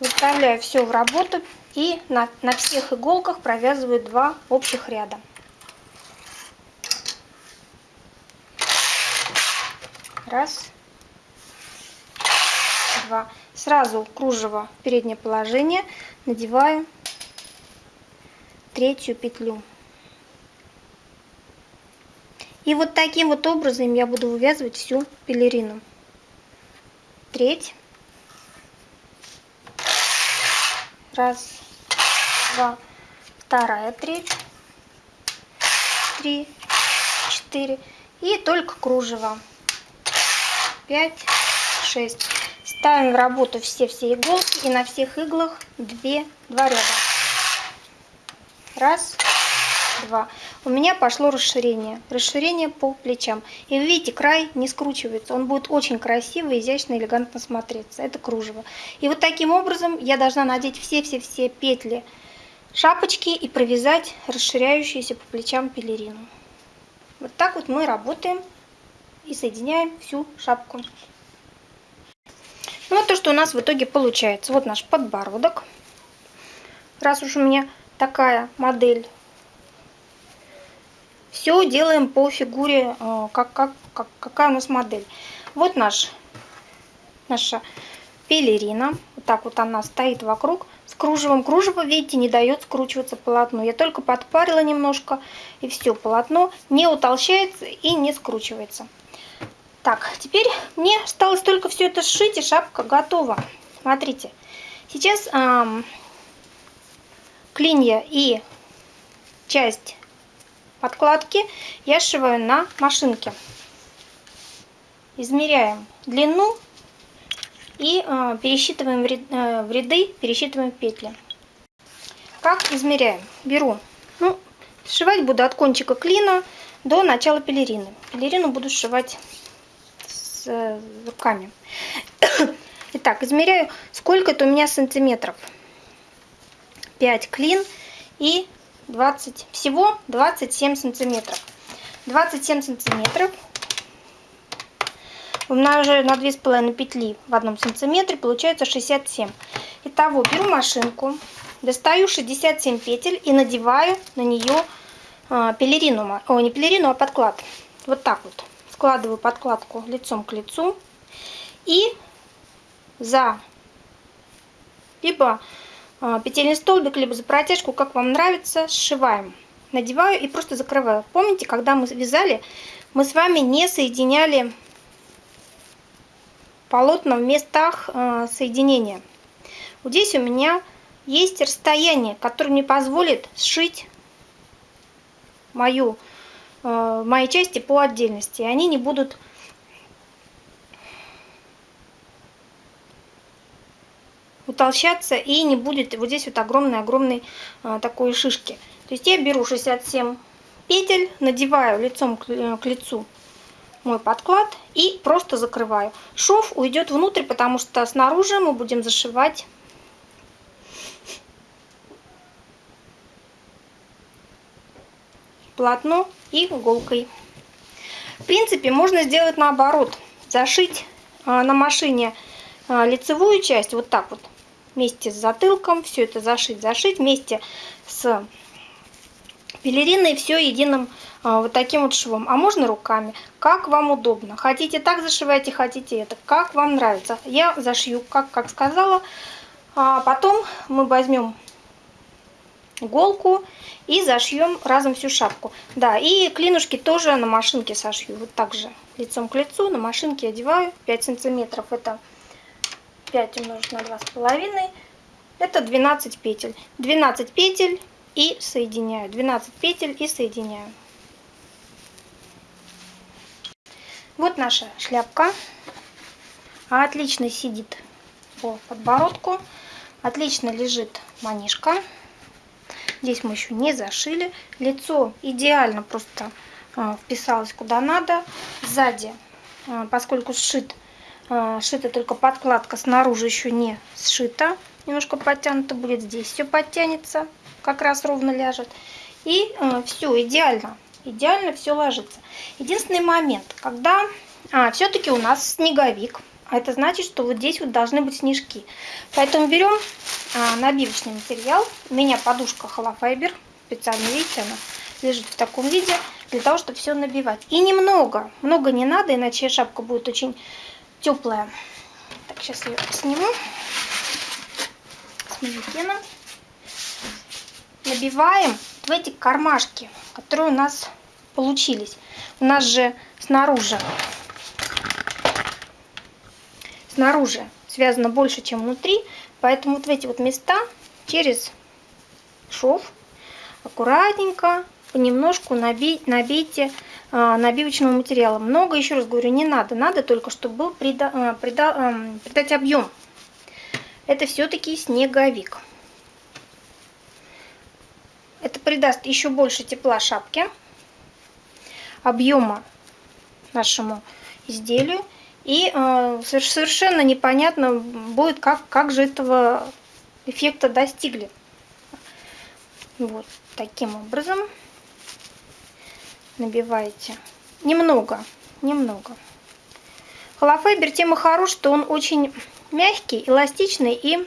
Выставляю все в работу и на, на всех иголках провязываю два общих ряда. Раз, 2. Сразу кружево переднее положение надеваю третью петлю. И вот таким вот образом я буду вывязывать всю пелерину. Треть. Раз, два, вторая треть. Три, четыре. И только кружево. Пять, шесть. Ставим в работу все-все иголки и на всех иглах 2, 2 ряда. Раз, два. У меня пошло расширение. Расширение по плечам. И вы видите, край не скручивается. Он будет очень красиво, изящно, элегантно смотреться. Это кружево. И вот таким образом я должна надеть все-все-все петли шапочки и провязать расширяющуюся по плечам пелерину. Вот так вот мы работаем и соединяем всю шапку. Ну, вот то, что у нас в итоге получается. Вот наш подбородок. Раз уж у меня такая модель. Все делаем по фигуре, э, как, как, как, какая у нас модель. Вот наш, наша пелерина. Вот так вот она стоит вокруг. С кружевом. Кружево, видите, не дает скручиваться полотну. Я только подпарила немножко, и все, полотно не утолщается и не скручивается. Так, теперь мне осталось только все это сшить, и шапка готова. Смотрите, сейчас эм, клинья и часть подкладки я сшиваю на машинке. Измеряем длину и э, пересчитываем в, э, в ряды, пересчитываем петли. Как измеряем? Беру, ну, Сшивать буду от кончика клина до начала пелерины. Пелерину буду сшивать с э, руками. Итак, измеряю, сколько это у меня сантиметров. 5 клин и 20, всего 27 сантиметров. 27 сантиметров умножаю на 2,5 петли в одном сантиметре, получается 67. Итого беру машинку, достаю 67 петель и надеваю на нее а, пелерину, о, не пелерину, а подклад. Вот так вот. Складываю подкладку лицом к лицу и за либо а, петельный столбик, либо за протяжку, как вам нравится, сшиваем. Надеваю и просто закрываю. Помните, когда мы вязали, мы с вами не соединяли полотна в местах а, соединения. Вот здесь у меня есть расстояние, которое мне позволит сшить мою, а, мои части по отдельности. Они не будут утолщаться и не будет вот здесь вот огромной-огромной а, такой шишки. То есть я беру 67 петель, надеваю лицом э, к лицу мой подклад и просто закрываю. Шов уйдет внутрь, потому что снаружи мы будем зашивать полотно и иголкой. В принципе, можно сделать наоборот. Зашить а, на машине а, лицевую часть вот так вот вместе с затылком, все это зашить, зашить вместе с пелериной, все единым а, вот таким вот швом. А можно руками, как вам удобно. Хотите так зашивайте, хотите это, как вам нравится. Я зашью, как, как сказала. А потом мы возьмем иголку и зашьем разом всю шапку. Да, и клинушки тоже на машинке сошью. Вот так же лицом к лицу на машинке одеваю 5 сантиметров. Это 5 умножить на 2,5, это 12 петель. 12 петель и соединяю. 12 петель и соединяю. Вот наша шляпка. Отлично сидит по подбородку. Отлично лежит манишка. Здесь мы еще не зашили. Лицо идеально просто а, вписалось куда надо. Сзади, а, поскольку сшит а, шита только подкладка, снаружи еще не сшита. Немножко подтянуто будет. Здесь все подтянется, как раз ровно ляжет. И э, все идеально. Идеально все ложится. Единственный момент, когда а, все-таки у нас снеговик. А это значит, что вот здесь вот должны быть снежки. Поэтому берем а, набивочный материал. У меня подушка холофайбер. Специально, видите, она лежит в таком виде. Для того, чтобы все набивать. И немного. Много не надо, иначе шапка будет очень теплая. Так, сейчас ее сниму с манекена. Набиваем в эти кармашки, которые у нас получились. У нас же снаружи снаружи связано больше, чем внутри, поэтому вот в эти вот места через шов аккуратненько понемножку набить, набейте а, набивочного материала. Много, еще раз говорю, не надо. Надо только, чтобы был прида, а, прида, придать объем. Это все-таки снеговик. Это придаст еще больше тепла шапке, объема нашему изделию. И э, совершенно непонятно будет, как, как же этого эффекта достигли. Вот таким образом набиваете. Немного, немного. Холофайбер тем хорош, что он очень мягкий, эластичный и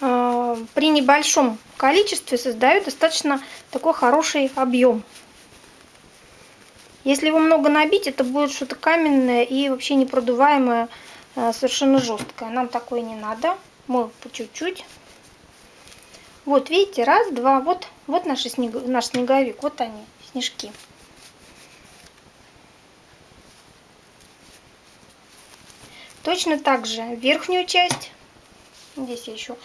э, при небольшом количестве создает достаточно такой хороший объем. Если его много набить, это будет что-то каменное и вообще непродуваемое, э, совершенно жесткое. Нам такое не надо. Мы по чуть-чуть вот, видите, раз, два, вот, вот наш, снег, наш снеговик, вот они, снежки. Точно так же верхнюю часть, здесь я еще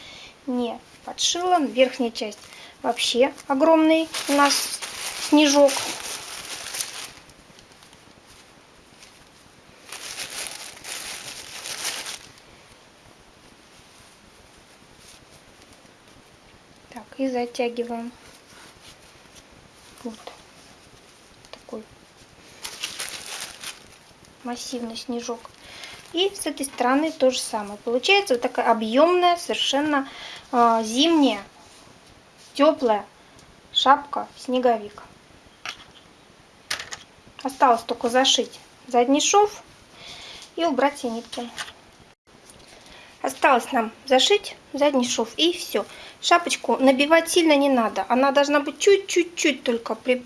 не подшила, верхняя часть вообще огромный у нас снежок. Так, и затягиваем. Вот такой массивный снежок. И с этой стороны то же самое. Получается вот такая объемная, совершенно э, зимняя, теплая шапка снеговик. Осталось только зашить задний шов и убрать все нитки. Осталось нам зашить задний шов и все. Шапочку набивать сильно не надо. Она должна быть чуть-чуть-чуть только при,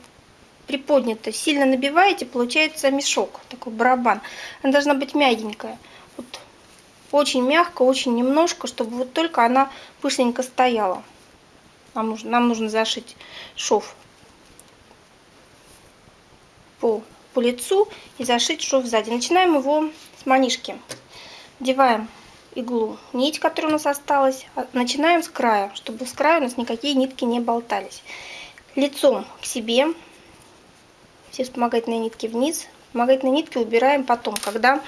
приподнята. Сильно набиваете, получается мешок, такой барабан. Она должна быть мягенькая. Вот. Очень мягко, очень немножко, чтобы вот только она пышненько стояла. Нам нужно, нам нужно зашить шов по, по лицу и зашить шов сзади. Начинаем его с манишки. Одеваем иглу, нить, которая у нас осталась. А, начинаем с края, чтобы с края у нас никакие нитки не болтались. Лицом к себе. Все вспомогательные нитки вниз. Вспомогательные нитки убираем потом, когда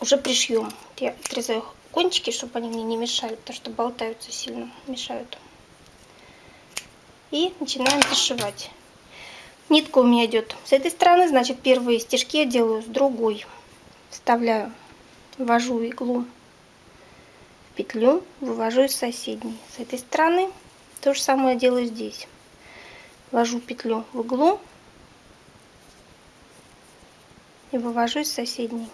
уже пришьем. Я отрезаю кончики, чтобы они мне не мешали, потому что болтаются сильно, мешают. И начинаем зашивать. Нитка у меня идет с этой стороны, значит первые стежки я делаю с другой. Вставляю, ввожу иглу в петлю, вывожу из соседней. С этой стороны то же самое делаю здесь. Ввожу петлю в иглу и вывожу из соседней.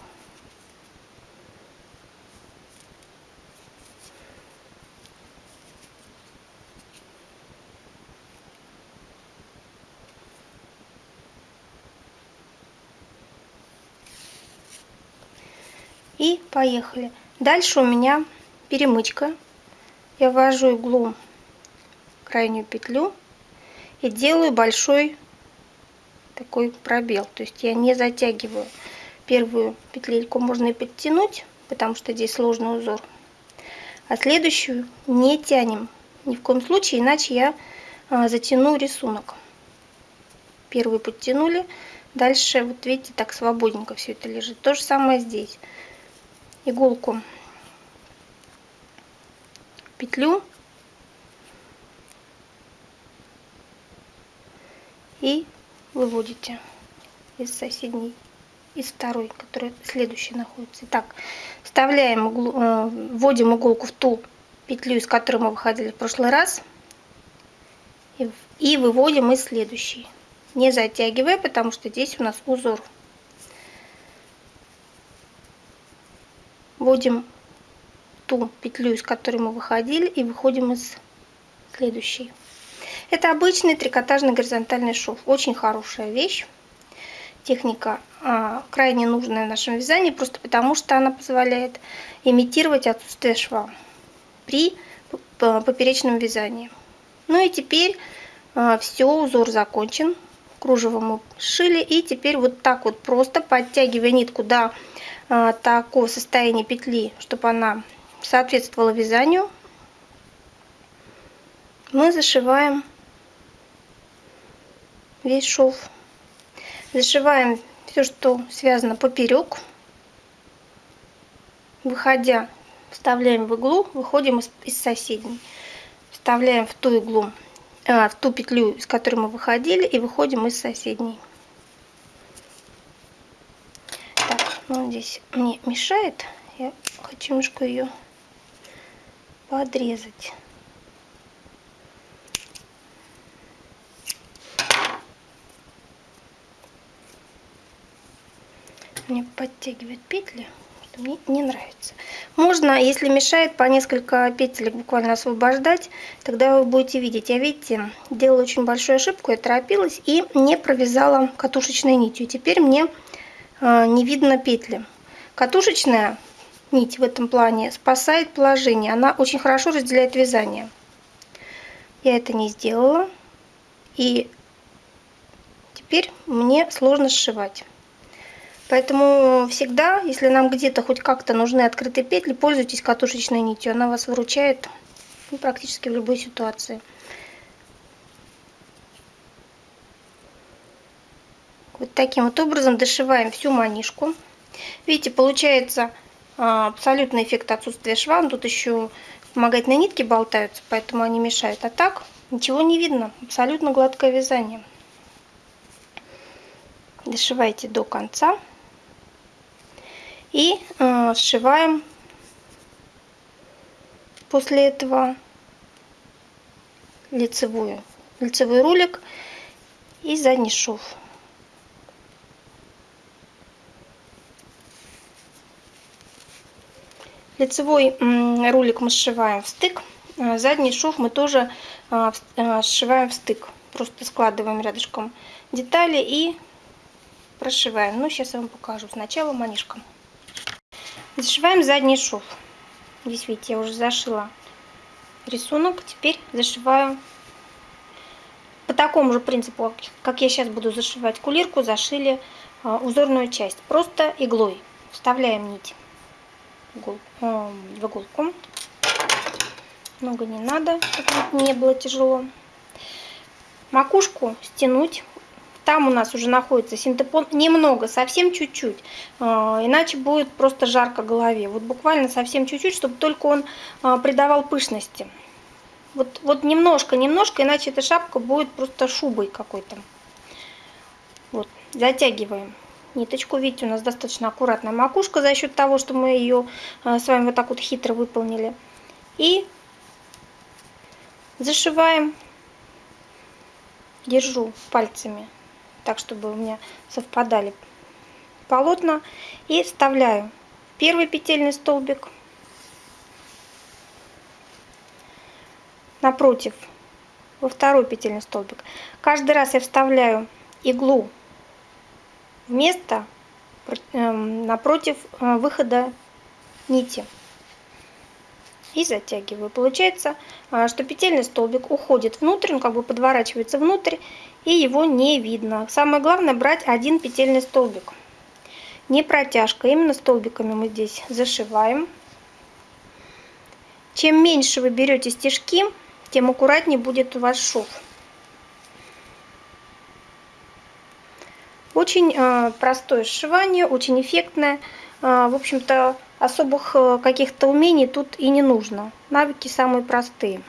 И поехали. Дальше у меня перемычка. Я ввожу иглу в крайнюю петлю и делаю большой такой пробел. То есть я не затягиваю. Первую петлельку можно и подтянуть, потому что здесь сложный узор. А следующую не тянем. Ни в коем случае, иначе я а, затяну рисунок. Первую подтянули. Дальше, вот видите, так свободненько все это лежит. То же самое здесь иголку петлю и выводите из соседней из второй, которая следующая находится. Итак, вставляем углу, э, вводим иголку в ту петлю, из которой мы выходили в прошлый раз, и, и выводим из следующей, не затягивая, потому что здесь у нас узор. вводим ту петлю, из которой мы выходили, и выходим из следующей. Это обычный трикотажный горизонтальный шов. Очень хорошая вещь. Техника а, крайне нужная в нашем вязании, просто потому что она позволяет имитировать отсутствие шва при поперечном вязании. Ну и теперь а, все, узор закончен. Кружево мы сшили. И теперь вот так вот просто подтягивая нитку до а, такого состояния петли, чтобы она соответствовала вязанию, мы зашиваем весь шов. Зашиваем все, что связано поперек. Выходя, вставляем в иглу, выходим из, из соседней. Вставляем в ту иглу, а, в ту петлю, из которой мы выходили, и выходим из соседней. Но здесь мне мешает. Я хочу немножко ее подрезать. Мне подтягивает петли, мне не нравится. Можно, если мешает, по несколько петель буквально освобождать, тогда вы будете видеть. Я, видите, делала очень большую ошибку, я торопилась и не провязала катушечной нитью. Теперь мне а, не видно петли. Катушечная нить в этом плане спасает положение. Она очень хорошо разделяет вязание. Я это не сделала. И теперь мне сложно сшивать. Поэтому всегда, если нам где-то хоть как-то нужны открытые петли, пользуйтесь катушечной нитью. Она вас выручает ну, практически в любой ситуации. Вот таким вот образом дошиваем всю манишку. Видите, получается а, абсолютный эффект отсутствия шва. Тут еще вспомогательные нитки болтаются, поэтому они мешают. А так ничего не видно. Абсолютно гладкое вязание. Дошивайте до конца. И э, сшиваем после этого лицевую, лицевой рулик и задний шов. Лицевой рулик мы сшиваем в стык, а задний шов мы тоже а, а, сшиваем в стык. Просто складываем рядышком детали и прошиваем. Ну, сейчас я вам покажу. Сначала манишком. Зашиваем задний шов. Здесь, видите, я уже зашила рисунок. Теперь зашиваю по такому же принципу, как я сейчас буду зашивать кулирку, зашили узорную часть. Просто иглой вставляем нить в иголку. Много не надо, чтобы не было тяжело. Макушку стянуть. Там у нас уже находится синтепон. Немного, совсем чуть-чуть. А, иначе будет просто жарко голове. Вот буквально совсем чуть-чуть, чтобы только он а, придавал пышности. Вот, вот немножко, немножко, иначе эта шапка будет просто шубой какой-то. Вот, затягиваем ниточку. Видите, у нас достаточно аккуратная макушка за счет того, что мы ее э, с вами вот так вот хитро выполнили. И зашиваем, держу пальцами так, чтобы у меня совпадали полотна. И вставляю первый петельный столбик напротив во второй петельный столбик. Каждый раз я вставляю иглу место эм, напротив э, выхода нити и затягиваю. Получается, э, что петельный столбик уходит внутрь, он как бы подворачивается внутрь, и его не видно. Самое главное брать один петельный столбик. Не протяжка, именно столбиками мы здесь зашиваем. Чем меньше вы берете стежки, тем аккуратнее будет у вас шов. Очень э, простое сшивание, очень эффектное. В общем-то, особых э, каких-то умений тут и не нужно. Навыки самые простые.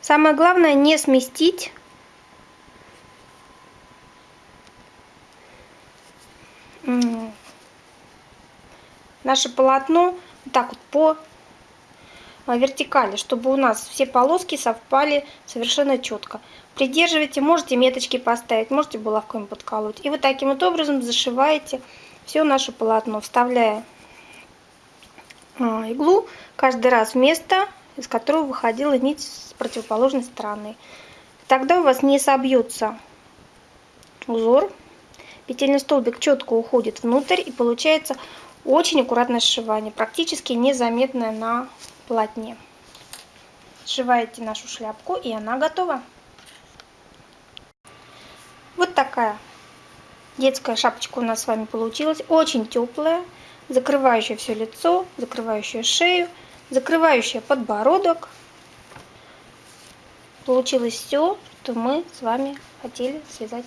Самое главное не сместить наше полотно так вот по вертикали, чтобы у нас все полоски совпали совершенно четко. Придерживайте, можете меточки поставить, можете булавками подколоть. И вот таким вот образом зашиваете все наше полотно, вставляя а, иглу каждый раз в место, из которого выходила нить с противоположной стороны. Тогда у вас не собьется узор, петельный столбик четко уходит внутрь и получается очень аккуратное сшивание, практически незаметное на полотне. Сшиваете нашу шляпку и она готова. Вот такая детская шапочка у нас с вами получилась. Очень теплая, закрывающая все лицо, закрывающая шею, закрывающая подбородок. Получилось все, что мы с вами хотели связать.